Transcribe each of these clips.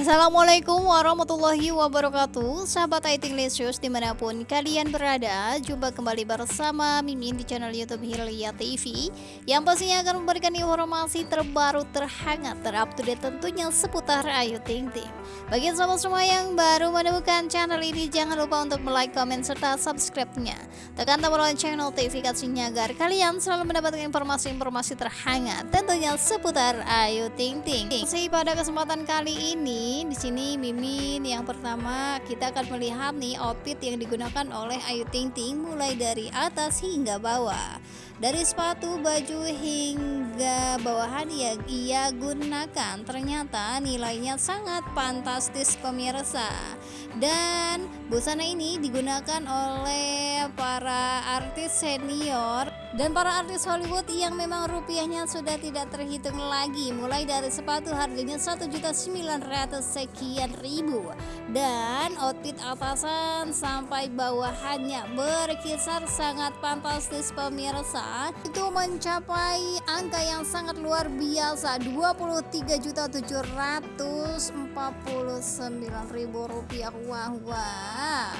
Assalamualaikum warahmatullahi wabarakatuh. Sahabat Aiting Lesius di mana pun kalian berada Jumpa kembali bersama Mimin di channel Youtube Hilya TV Yang pastinya akan memberikan informasi terbaru terhangat terupdate tentunya seputar Ayu Ting Ting. Bagi sahabat semua yang baru menemukan channel ini Jangan lupa untuk like, comment, serta subscribe-nya. Tekan tombol lonceng notifikasinya agar kalian selalu mendapatkan informasi-informasi terhangat Tentunya seputar Ayu Ting Ting. Masih pada kesempatan kali ini di sini Mimin yang pertama kita akan melihat nih outfit yang digunakan oleh Ayu Ting Ting mulai dari atas hingga bawah. Dari sepatu, baju hingga bawahan yang ia gunakan. Ternyata nilainya sangat fantastis pemirsa. Dan busana ini digunakan oleh para artis senior dan para artis Hollywood yang memang rupiahnya sudah tidak terhitung lagi. Mulai dari sepatu harganya 1.900 sekian ribu. Dan outfit atasan sampai bawahannya berkisar sangat fantastis pemirsa itu mencapai angka yang sangat luar biasa 23.749.000 rupiah. Wah wah.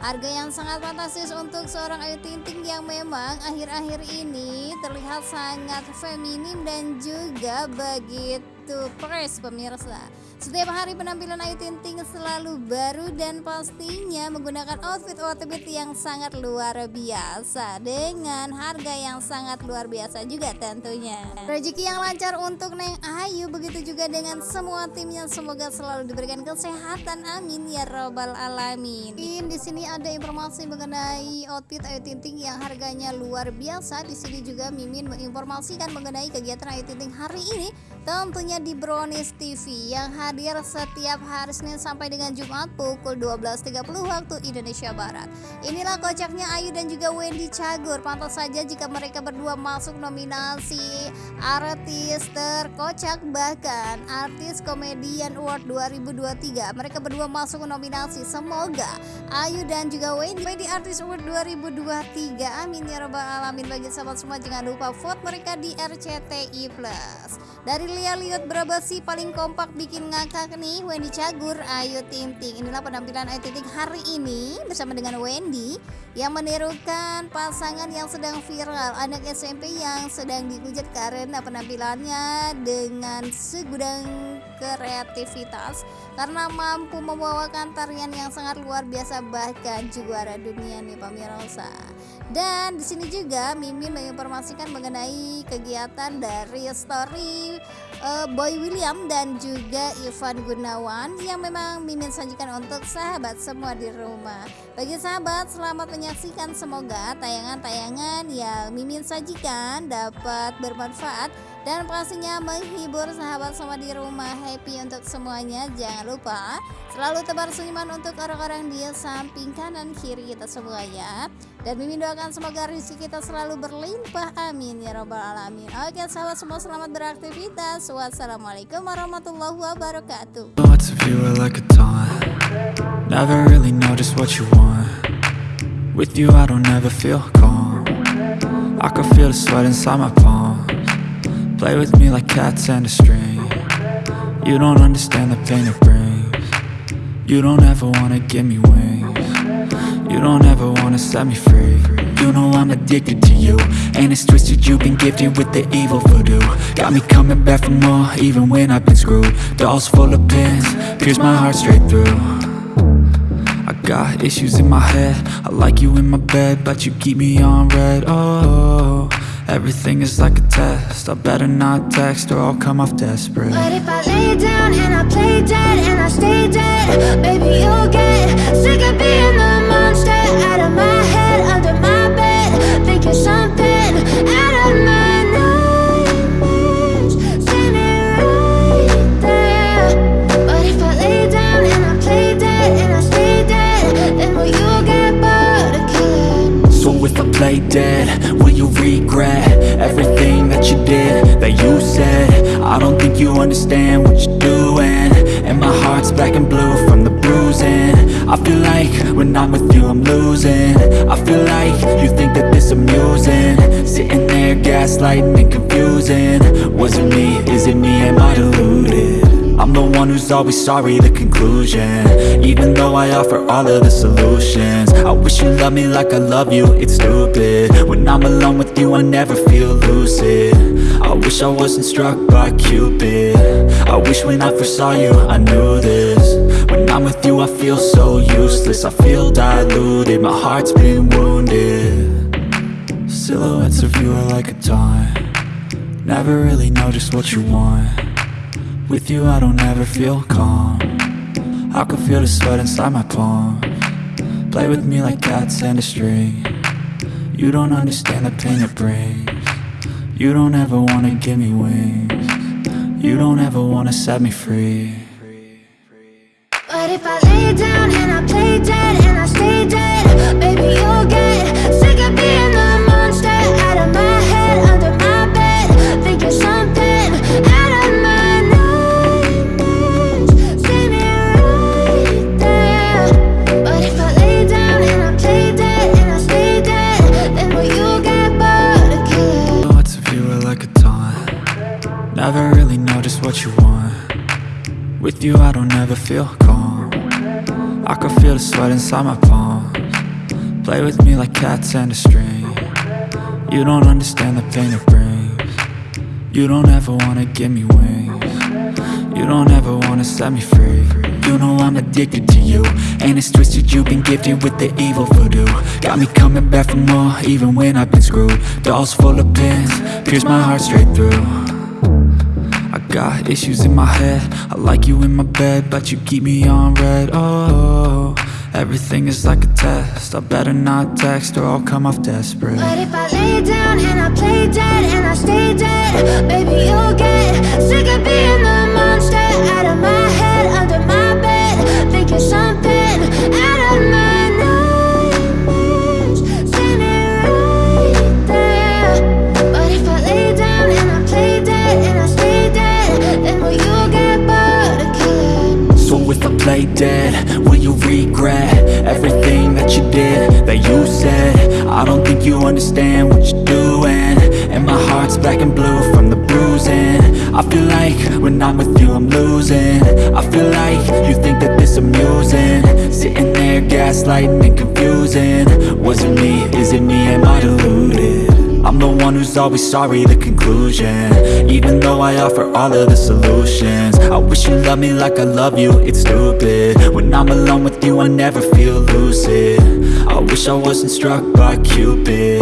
Harga yang sangat fantastis untuk seorang Ayu Ting Ting yang memang akhir-akhir ini terlihat sangat feminim dan juga begitu fresh pemirsa. Setiap hari penampilan Ayu Ting Ting selalu baru dan pastinya menggunakan outfit-outfit yang sangat luar biasa dengan harga yang sangat luar biasa juga tentunya. Rezeki yang lancar untuk Neng Ayu begitu juga dengan semua timnya semoga selalu diberikan kesehatan amin ya robbal alamin. In di sini ada informasi mengenai outfit Ayu Ting Ting yang harganya luar biasa. Di sini juga Mimin menginformasikan mengenai kegiatan Ayu Ting Ting hari ini tentunya di Brownies TV yang hadir setiap hari Senin sampai dengan Jumat pukul 12.30 waktu Indonesia Barat. Inilah kocaknya Ayu dan juga Wendy Cagur. Pantas saja jika mereka berdua masuk nominasi artis terkocak bahkan artis komedian award 2023. Mereka berdua masuk nominasi. Semoga Ayu dan juga Wendy di artis award 2023. Amin ya robbal alamin bagi sahabat semua jangan lupa vote mereka di RCTI Plus. Dari lihat-lihat berapa sih paling kompak bikin ngakak nih Wendy Cagur, Ayu Ting Ting. Inilah penampilan Ayu Ting Ting hari ini bersama dengan Wendy yang menirukan pasangan yang sedang viral anak SMP yang sedang dihujat karena penampilannya dengan segudang kreativitas karena mampu membawakan tarian yang sangat luar biasa bahkan juara dunia nih pemirsa. Dan di sini juga Mimin menginformasikan mengenai kegiatan dari story uh, Boy William dan juga Ivan Gunawan yang memang Mimin sajikan untuk sahabat semua di rumah. Bagi sahabat selamat menyaksikan. Semoga tayangan-tayangan yang Mimin sajikan dapat bermanfaat dan pastinya menghibur sahabat semua di rumah. Happy untuk semuanya. Jangan lupa selalu tebar senyuman untuk orang-orang di samping kanan kiri kita semuanya dan mimin doakan semoga rezeki kita selalu berlimpah amin ya robbal alamin. Oke sahabat semua selamat beraktivitas. Wassalamualaikum warahmatullahi wabarakatuh. I can feel the sweat inside my palms. Play with me like cats and a string. You don't understand the pain it brings. You don't ever wanna give me wings You don't ever wanna set me free. You know I'm addicted to you. And it's twisted, you've been gifted with the evil voodoo. Got me coming back for more, even when I've been screwed. Dolls full of pins, pierce my heart straight through. I got issues in my head. I like you in my bed, but you keep me on red, oh Everything is like a test. I better not text or I'll come off desperate. But if I lay down and I play dead and I stay dead Baby, you'll get sick of being the I dead, will you regret Everything that you did, that you said? I don't think you understand what you're doing. And my heart's black and blue from the bruising. I feel like when I'm with you I'm losing. I feel like you think that this amusing. Sitting there gaslighting and confusing. Was it me, is it me, am I deluded? I'm the one who's always sorry, the conclusion. Even though I offer all of the solutions. I wish you loved me like I love you, it's stupid. When I'm alone with you, I never feel lucid. I wish I wasn't struck by Cupid. I wish when I first saw you, I knew this. When I'm with you, I feel so useless. I feel diluted, my heart's been wounded. Silhouettes of you are like a taunt. Never really know just what you want With you I don't ever feel calm. I can feel the sweat inside my palm. Play with me like cats and a string. You don't understand the pain it brings. You don't ever wanna give me wings. You don't ever wanna set me free. But if I don't feel calm. I can feel the sweat inside my palm Play with me like cats and a string. You don't understand the pain it brings. You don't ever wanna give me wings. You don't ever wanna set me free. You know I'm addicted to you And it's twisted. You've been gifted with the evil voodoo. Got me coming back for more even when I've been screwed. Dolls full of pins, pierce my heart straight through I got issues in my head. I like you in my bed But you keep me on red. Oh, everything is like a test. I better not text or I'll come off desperate. But if I lay down and I play dead and I stay dead Baby, you'll get sick of being the monster Out of my head, under my bed Thinking something you understand what you're doing. And my heart's black and blue from the bruising. I feel like when I'm with you I'm losing. I feel like you think that this amusing. Sitting there gaslighting and confusing. Was it me, is it me, am I deluded? I'm the one who's always sorry, the conclusion. Even though I offer all of the solutions. I wish you loved me like I love you, it's stupid. When I'm alone with you I never feel lucid I wish I wasn't struck by Cupid.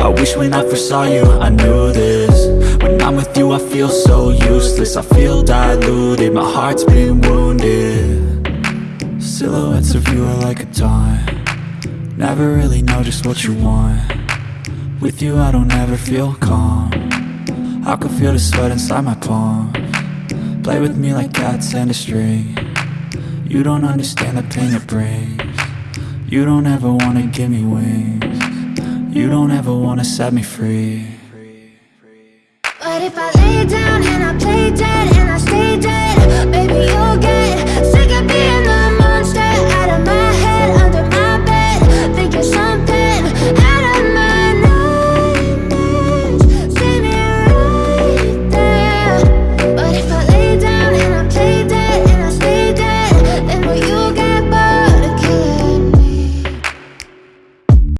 I wish when I first saw you I knew this. When I'm with you I feel so useless. I feel diluted, my heart's been wounded. Silhouettes of you are like a taunt. Never really know just what you want. With you I don't ever feel calm. I can feel the sweat inside my palm. Play with me like cats and a string. You don't understand the pain it brings you don't ever wanna give me wings. You don't ever wanna set me free. But if I lay down and I play dead and I stay dead Baby, you'll get